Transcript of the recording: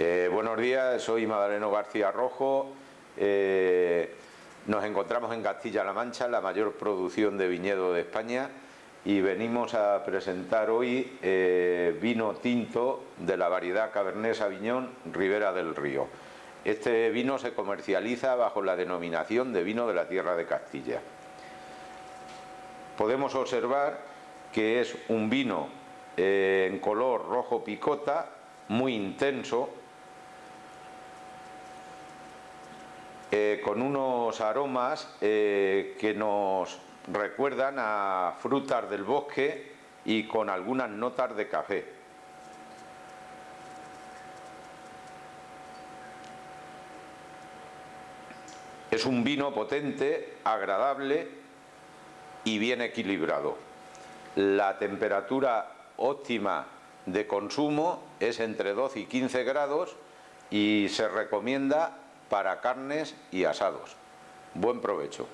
Eh, buenos días, soy Madaleno García Rojo. Eh, nos encontramos en Castilla-La Mancha, la mayor producción de viñedo de España y venimos a presentar hoy eh, vino tinto de la variedad Cabernet Sauvignon Ribera del Río. Este vino se comercializa bajo la denominación de vino de la tierra de Castilla. Podemos observar que es un vino en color rojo picota, muy intenso, Eh, con unos aromas eh, que nos recuerdan a frutas del bosque y con algunas notas de café. Es un vino potente, agradable y bien equilibrado. La temperatura óptima de consumo es entre 12 y 15 grados y se recomienda para carnes y asados. Buen provecho.